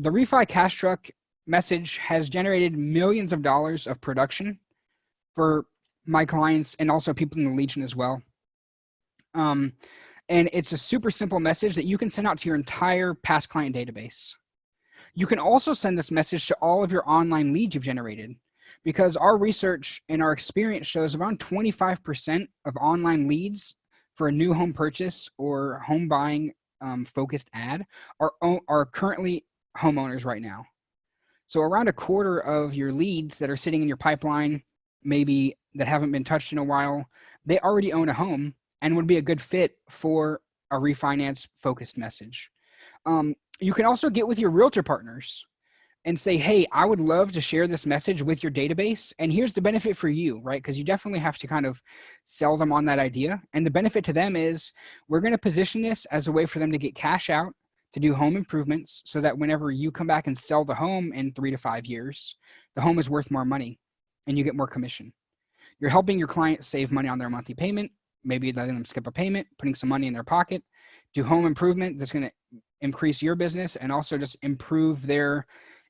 the refi cash truck message has generated millions of dollars of production for my clients and also people in the Legion as well. Um, and it's a super simple message that you can send out to your entire past client database. You can also send this message to all of your online leads you've generated because our research and our experience shows around 25% of online leads for a new home purchase or home buying um, focused ad are, are currently homeowners right now. So around a quarter of your leads that are sitting in your pipeline, maybe that haven't been touched in a while, they already own a home and would be a good fit for a refinance focused message. Um, you can also get with your realtor partners and say, hey, I would love to share this message with your database. And here's the benefit for you, right? Because you definitely have to kind of sell them on that idea. And the benefit to them is we're going to position this as a way for them to get cash out to do home improvements so that whenever you come back and sell the home in three to five years, the home is worth more money and you get more commission. You're helping your client save money on their monthly payment, maybe letting them skip a payment, putting some money in their pocket, do home improvement that's going to increase your business and also just improve their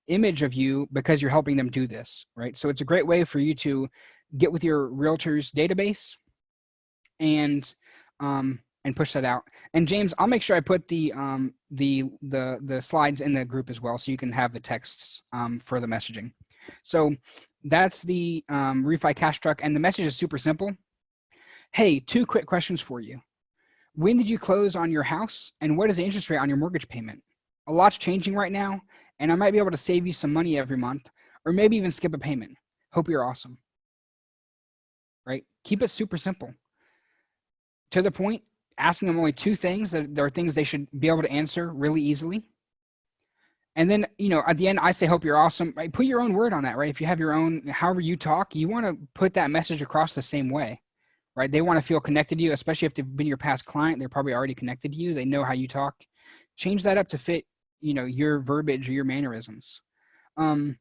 image of you because you're helping them do this, right? So it's a great way for you to get with your realtor's database and um, and push that out. And James, I'll make sure I put the um, the the the slides in the group as well, so you can have the texts um, for the messaging. So that's the um, refi cash truck, and the message is super simple. Hey, two quick questions for you. When did you close on your house, and what is the interest rate on your mortgage payment? A lot's changing right now, and I might be able to save you some money every month, or maybe even skip a payment. Hope you're awesome. Right? Keep it super simple. To the point, asking them only two things that there are things they should be able to answer really easily. And then, you know, at the end, I say, hope you're awesome. Right? Put your own word on that, right? If you have your own, however you talk, you want to put that message across the same way, right? They want to feel connected to you, especially if they've been your past client. They're probably already connected to you. They know how you talk. Change that up to fit, you know, your verbiage or your mannerisms. Um,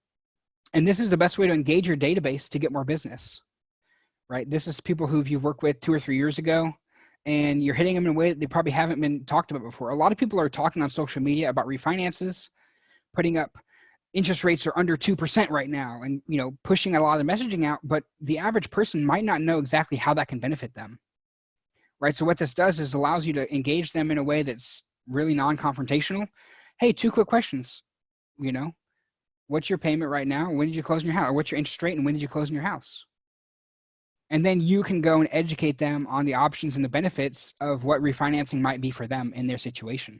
and this is the best way to engage your database to get more business, right? This is people who you've worked with two or three years ago and you're hitting them in a way that they probably haven't been talked about before. A lot of people are talking on social media about refinances, putting up interest rates are under 2% right now and you know pushing a lot of messaging out but the average person might not know exactly how that can benefit them. Right? So what this does is allows you to engage them in a way that's really non-confrontational. Hey two quick questions. You know what's your payment right now? When did you close in your house? Or what's your interest rate and when did you close in your house and then you can go and educate them on the options and the benefits of what refinancing might be for them in their situation.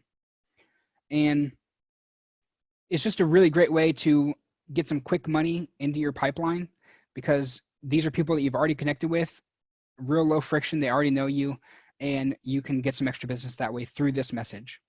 And it's just a really great way to get some quick money into your pipeline because these are people that you've already connected with, real low friction, they already know you, and you can get some extra business that way through this message.